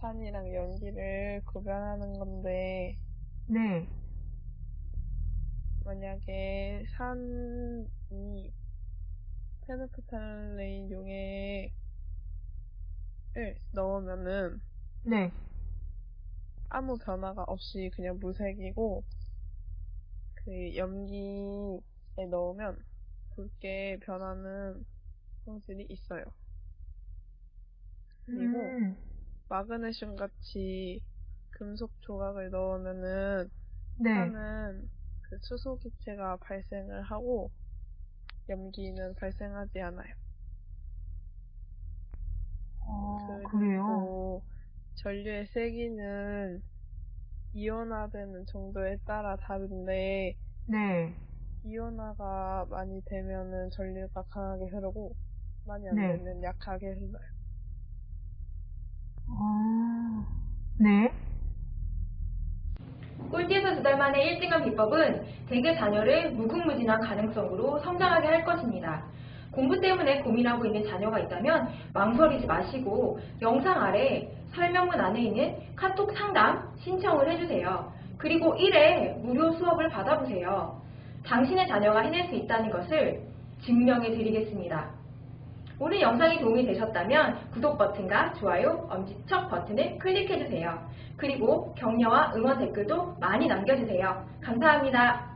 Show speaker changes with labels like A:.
A: 산이랑 염기를 구별하는 건데,
B: 네.
A: 만약에 산이 페놀프탈레인 용액을 넣으면은
B: 네.
A: 아무 변화가 없이 그냥 무색이고, 그 염기에 넣으면 붉게 변하는 성질이 있어요. 그리고
B: 음,
A: 마그네슘 같이 금속 조각을 넣으면은
B: 네.
A: 산은 그 수소 기체가 발생을 하고 염기는 발생하지 않아요.
B: 어, 그래요?
A: 그리고 전류의 세기는 이온화되는 정도에 따라 다른데
B: 네.
A: 이온화가 많이 되면은 전류가 강하게 흐르고 많이 안
B: 네.
A: 되면 약하게 흘러요.
B: 어, 네.
C: 꼴찌에서 두 달 만에 1등한 비법은 대개 자녀를 무궁무진한 가능성으로 성장하게 할 것입니다. 공부 때문에 고민하고 있는 자녀가 있다면 망설이지 마시고 영상 아래 설명문 안에 있는 카톡 상담 신청을 해주세요. 그리고 1회 무료 수업을 받아보세요. 당신의 자녀가 해낼 수 있다는 것을 증명해 드리겠습니다. 오늘 영상이 도움이 되셨다면 구독 버튼과 좋아요, 엄지척 버튼을 클릭해주세요. 그리고 격려와 응원 댓글도 많이 남겨주세요. 감사합니다.